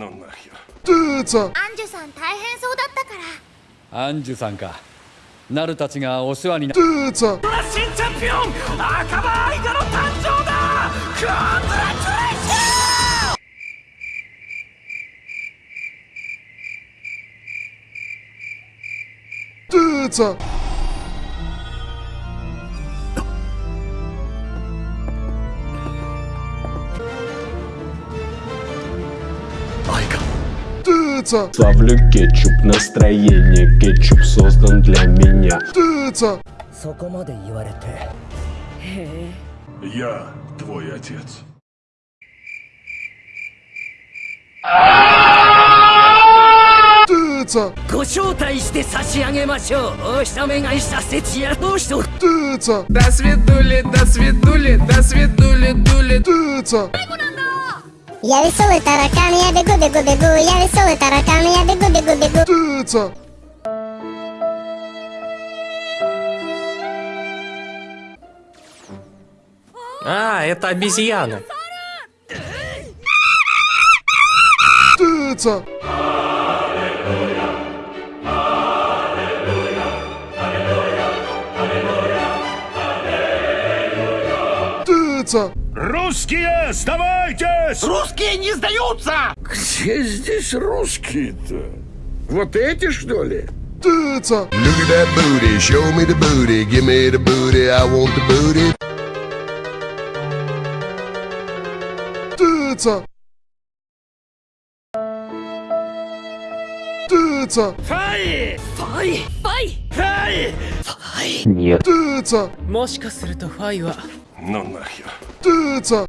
なんなーツアンジュさん大変そうだったから。アンジュさんか。ナルたちがお世話になドーツアンチャンピオン赤羽の誕生だコングラチュレーションゥーツァ Тыца. Славлю кетчуп, настроение кетчуп создан для меня. Тыца. Я твой отец. Тыца. Тыца. До свидули, до свидули, до свидули, дули. Тыца. Я веселый таракан, я бегу, бегу, бегу. Я веселый таракан, я бегу, бегу, бегу. Птица. А, это обезьяна. Птица. Птица. Русские, сдавайтесь! Русские не сдаются! Где здесь русские-то? Вот эти, что ли? Тыца! Look at that booty, show me the booty, give me the booty, I want the booty. Тыца! Тыца! Фай! Фай! Фай! Фай! Фай! Нет. Тыца! もしかするとファイは ну нахер. Тыца!